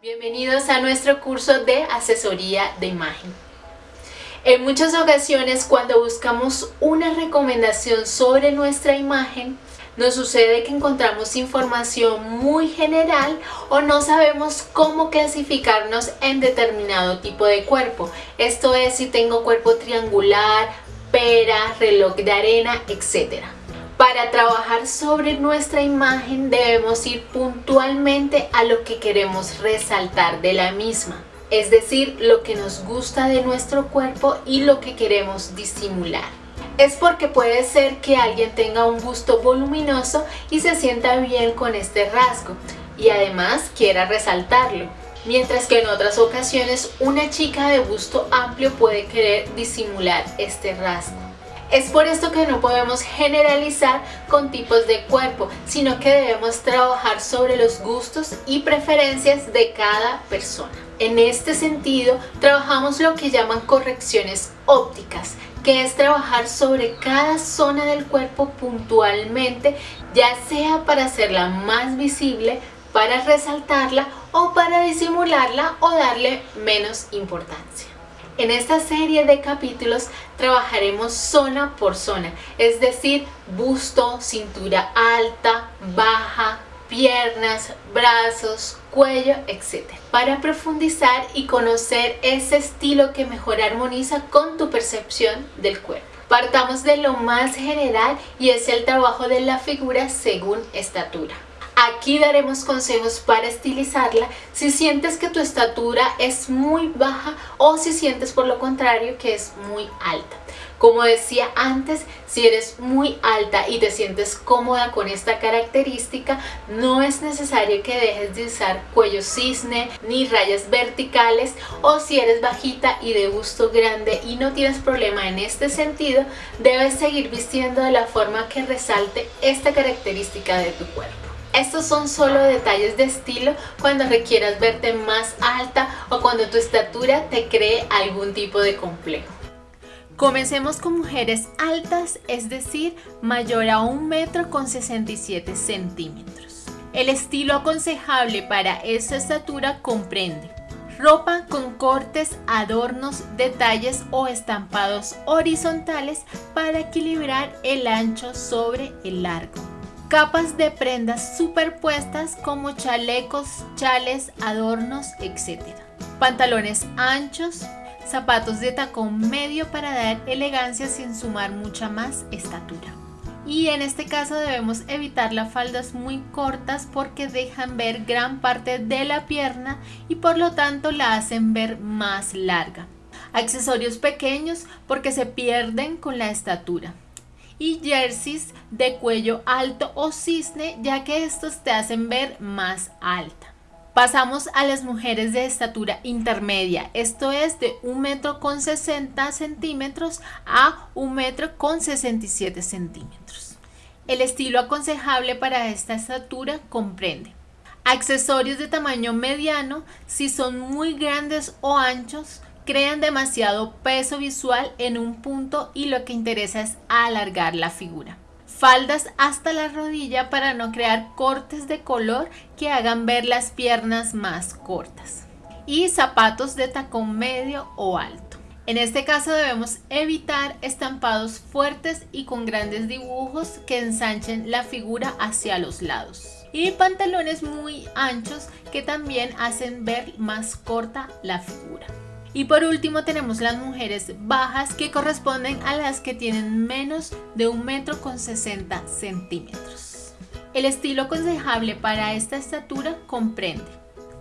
Bienvenidos a nuestro curso de asesoría de imagen. En muchas ocasiones cuando buscamos una recomendación sobre nuestra imagen, nos sucede que encontramos información muy general o no sabemos cómo clasificarnos en determinado tipo de cuerpo. Esto es si tengo cuerpo triangular, pera, reloj de arena, etc. Para trabajar sobre nuestra imagen debemos ir puntualmente a lo que queremos resaltar de la misma, es decir, lo que nos gusta de nuestro cuerpo y lo que queremos disimular. Es porque puede ser que alguien tenga un busto voluminoso y se sienta bien con este rasgo y además quiera resaltarlo. Mientras que en otras ocasiones una chica de busto amplio puede querer disimular este rasgo. Es por esto que no podemos generalizar con tipos de cuerpo, sino que debemos trabajar sobre los gustos y preferencias de cada persona. En este sentido, trabajamos lo que llaman correcciones ópticas, que es trabajar sobre cada zona del cuerpo puntualmente, ya sea para hacerla más visible, para resaltarla o para disimularla o darle menos importancia. En esta serie de capítulos trabajaremos zona por zona, es decir, busto, cintura alta, baja, piernas, brazos, cuello, etc. Para profundizar y conocer ese estilo que mejor armoniza con tu percepción del cuerpo. Partamos de lo más general y es el trabajo de la figura según estatura. Aquí daremos consejos para estilizarla si sientes que tu estatura es muy baja o si sientes por lo contrario que es muy alta. Como decía antes, si eres muy alta y te sientes cómoda con esta característica, no es necesario que dejes de usar cuello cisne ni rayas verticales o si eres bajita y de gusto grande y no tienes problema en este sentido, debes seguir vistiendo de la forma que resalte esta característica de tu cuerpo. Estos son solo detalles de estilo cuando requieras verte más alta o cuando tu estatura te cree algún tipo de complejo. Comencemos con mujeres altas, es decir, mayor a 1 metro con 67 centímetros. El estilo aconsejable para esa estatura comprende ropa con cortes, adornos, detalles o estampados horizontales para equilibrar el ancho sobre el largo capas de prendas superpuestas como chalecos, chales, adornos, etc. Pantalones anchos, zapatos de tacón medio para dar elegancia sin sumar mucha más estatura. Y en este caso debemos evitar las faldas muy cortas porque dejan ver gran parte de la pierna y por lo tanto la hacen ver más larga. Accesorios pequeños porque se pierden con la estatura y jerseys de cuello alto o cisne ya que estos te hacen ver más alta. Pasamos a las mujeres de estatura intermedia, esto es de 1 metro con 60 centímetros a 1 metro con 67 centímetros. El estilo aconsejable para esta estatura comprende accesorios de tamaño mediano si son muy grandes o anchos, crean demasiado peso visual en un punto y lo que interesa es alargar la figura. Faldas hasta la rodilla para no crear cortes de color que hagan ver las piernas más cortas. Y zapatos de tacón medio o alto. En este caso debemos evitar estampados fuertes y con grandes dibujos que ensanchen la figura hacia los lados. Y pantalones muy anchos que también hacen ver más corta la figura. Y por último tenemos las mujeres bajas que corresponden a las que tienen menos de un metro con 60 centímetros. El estilo aconsejable para esta estatura comprende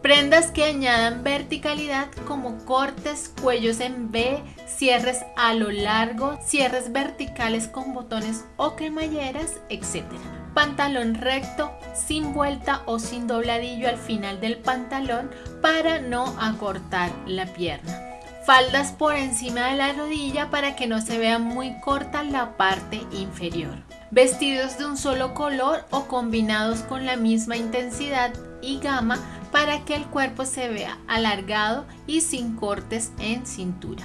prendas que añadan verticalidad como cortes, cuellos en V, cierres a lo largo, cierres verticales con botones o cremalleras, etc. Pantalón recto, sin vuelta o sin dobladillo al final del pantalón para no acortar la pierna faldas por encima de la rodilla para que no se vea muy corta la parte inferior. Vestidos de un solo color o combinados con la misma intensidad y gama para que el cuerpo se vea alargado y sin cortes en cintura.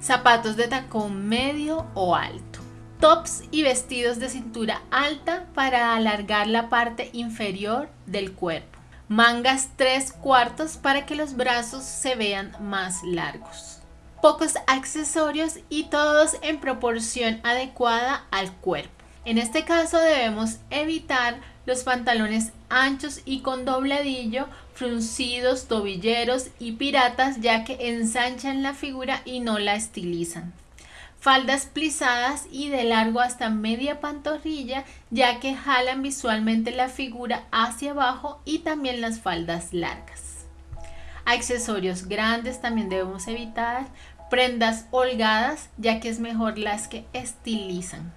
Zapatos de tacón medio o alto. Tops y vestidos de cintura alta para alargar la parte inferior del cuerpo mangas 3 cuartos para que los brazos se vean más largos. Pocos accesorios y todos en proporción adecuada al cuerpo. En este caso debemos evitar los pantalones anchos y con dobladillo, fruncidos, tobilleros y piratas ya que ensanchan la figura y no la estilizan. Faldas plisadas y de largo hasta media pantorrilla ya que jalan visualmente la figura hacia abajo y también las faldas largas. Accesorios grandes también debemos evitar. Prendas holgadas ya que es mejor las que estilizan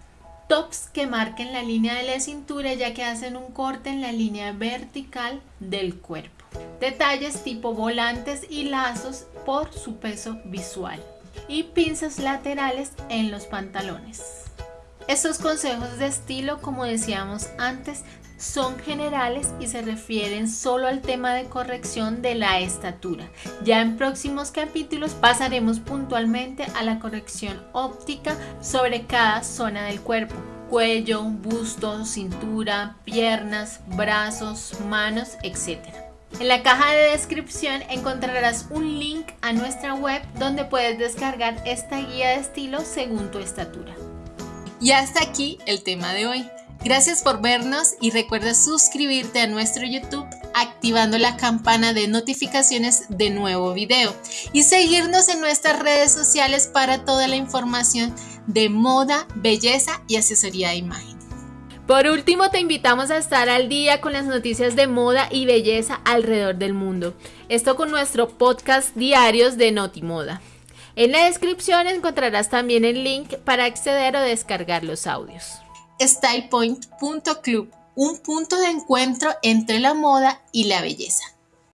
tops que marquen la línea de la cintura ya que hacen un corte en la línea vertical del cuerpo. Detalles tipo volantes y lazos por su peso visual. Y pinzas laterales en los pantalones. Estos consejos de estilo, como decíamos antes, son generales y se refieren solo al tema de corrección de la estatura. Ya en próximos capítulos pasaremos puntualmente a la corrección óptica sobre cada zona del cuerpo cuello, busto, cintura, piernas, brazos, manos, etc. En la caja de descripción encontrarás un link a nuestra web donde puedes descargar esta guía de estilo según tu estatura. Y hasta aquí el tema de hoy. Gracias por vernos y recuerda suscribirte a nuestro YouTube activando la campana de notificaciones de nuevo video y seguirnos en nuestras redes sociales para toda la información de moda, belleza y asesoría de imagen. Por último, te invitamos a estar al día con las noticias de moda y belleza alrededor del mundo. Esto con nuestro podcast diarios de Notimoda. En la descripción encontrarás también el link para acceder o descargar los audios stylepoint.club, un punto de encuentro entre la moda y la belleza.